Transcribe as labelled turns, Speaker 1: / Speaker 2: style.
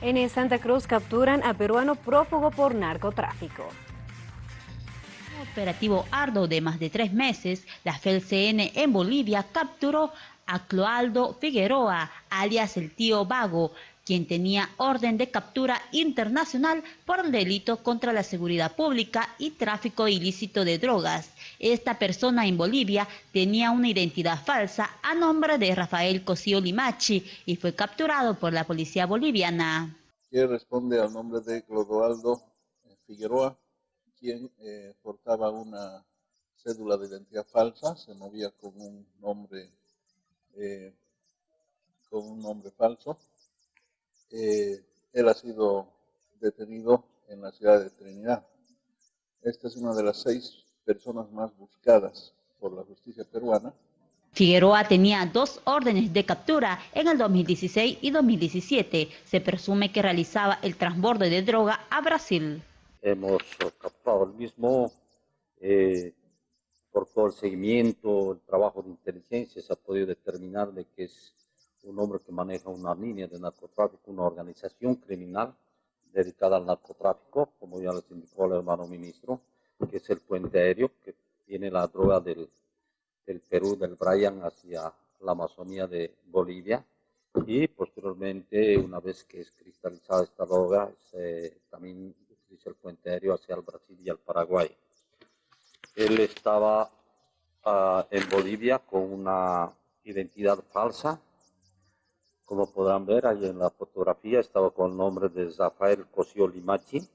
Speaker 1: En Santa Cruz capturan a peruano prófugo por narcotráfico.
Speaker 2: Operativo ardo de más de tres meses, la FELCN en Bolivia capturó a Cloaldo Figueroa, alias el tío Vago, quien tenía orden de captura internacional por el delito contra la seguridad pública y tráfico ilícito de drogas. Esta persona en Bolivia tenía una identidad falsa a nombre de Rafael Cosío Limachi y fue capturado por la policía boliviana.
Speaker 3: Que responde al nombre de Clodoaldo Figueroa, quien eh, portaba una cédula de identidad falsa, se movía con un nombre, eh, con un nombre falso eh, él ha sido detenido en la ciudad de Trinidad. Esta es una de las seis personas más buscadas por la justicia peruana.
Speaker 2: Figueroa tenía dos órdenes de captura en el 2016 y 2017. Se presume que realizaba el transborde de droga a Brasil.
Speaker 4: Hemos captado el mismo eh, por todo el seguimiento, el trabajo de inteligencia, se ha podido determinar de que es un hombre que maneja una línea de narcotráfico, una organización criminal dedicada al narcotráfico, como ya les indicó el hermano ministro, que es el puente aéreo que tiene la droga del, Perú, del Brian, hacia la Amazonía de Bolivia. Y posteriormente, una vez que es cristalizada esta droga, se, también utiliza el puente aéreo hacia el Brasil y el Paraguay. Él estaba uh, en Bolivia con una identidad falsa, como podrán ver ahí en la fotografía, estaba con el nombre de Rafael Cosio Limachi.